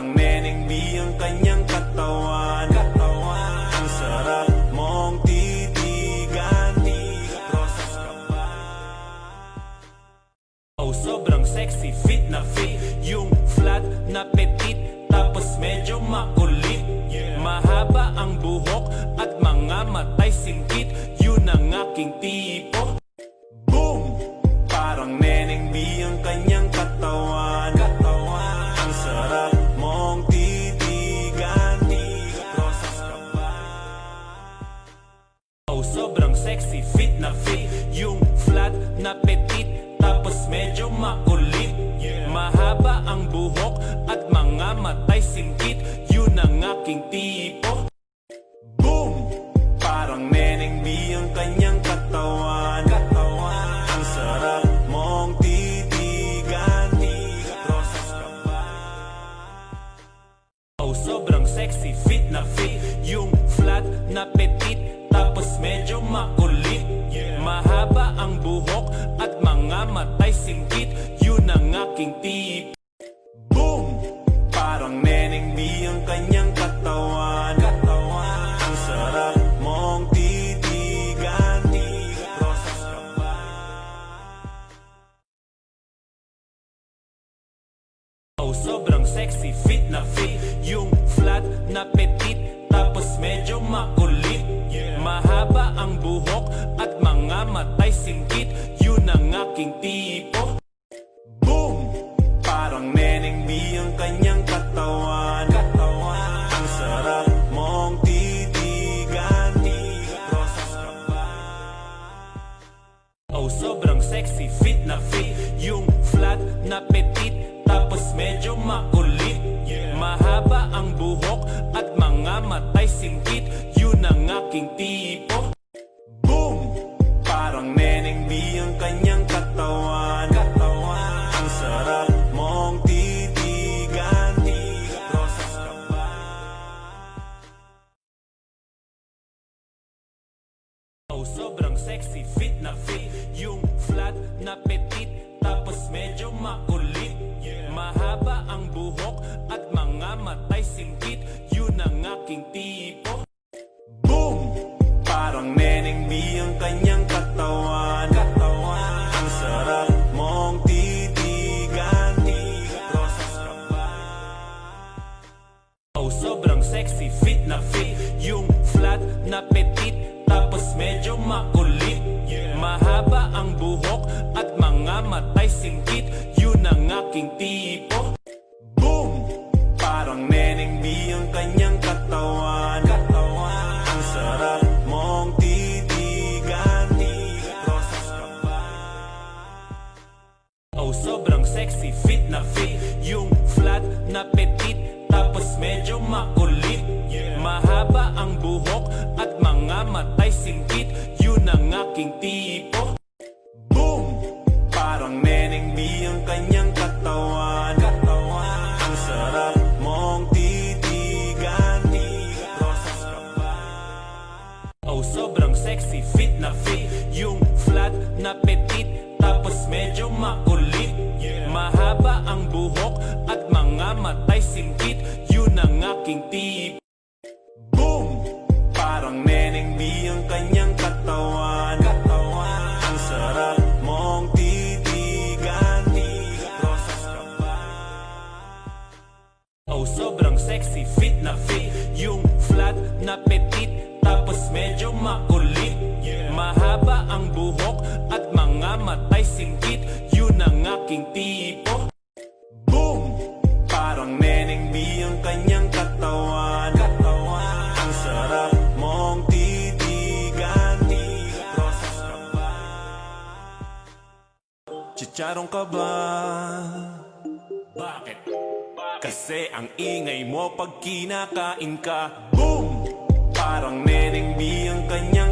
Parang neneng B ang kanyang katawan. Ang sarap mong titigan. Rosas ka ba? Oh, sobrang sexy, fit na fit. Yung flat na petit Tapos medyo makulit. Mahaba ang buhok At mga matay singkit. Yun ang aking tipo. Boom! Parang neneng B ang kanyang katawan Sobrang sexy, fit na fit. Yung flat na petit Tapos medyo makulit. Mahaba ang buhok sexy, fit na fit. Yung flat na petit Tapos medyo makulit. Mahaba ang buhok At mga matay singkit. Yun ang aking tip. Boom! Parang neneng B ang kanyang katawan. Ang sarap mong titigan. Rosas ka ba? Oh, sobrang sexy, fit na fit. Yung flat na petit Tapos medyo makulit. Mahaba ang buhok At mga matay singkit. Yun ang aking tipo. Boom! Parang neneng B ang kanyang katawan. Ang sarap mong titigan. Rosas ka ba? Oh, sobrang sexy, fit na fit. Yung flat na petit Tapos medyo makulit buhok At mga matay singkit Yun ang aking tipo. Boom! Parang neneng B ang kanyang katawan. Ang sarap mong titigan. Rosas ka ba? Oh, sobrang sexy, fit na fit. Yung flat na petit Tapos medyo makulit ang aking tipo. Boom! Parang neneng B ang kanyang katawan. Ang sarap mong titigan. Rosas ka ba? Oh, sobrang sexy, fit na fit. Yung flat na petit Tapos medyo makulit. Mahaba ang buhok At mga matay singkit. Yun ang aking tipo Oh, sobrang sexy, fit na fit. Yung flat na petit Tapos medyo makulit. Mahaba ang buhok At mga matay singkit. Yun ang aking tipo. Boom! Parang neneng B ang kanyang katawan. Ang sarap mong titigan. Rosas ka ba? Oh, sobrang sexy, fit na fit. Yung flat na petit mga matay singkit Yun ang aking tipo Boom! Parang neneng B ang kanyang katawan Ang sarap mong titigan Rosas ka ba? Chicharong ka ba? Bakit? Kasi ang ingay mo pag kinakain ka Boom! Parang neneng B ang kanyang